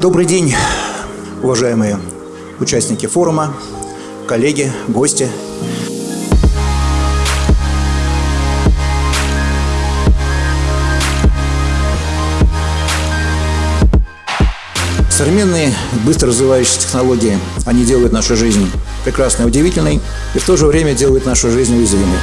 Добрый день, уважаемые участники форума, коллеги, гости. Современные, быстро развивающиеся технологии, они делают нашу жизнь прекрасной, удивительной и в то же время делают нашу жизнь уязвимой.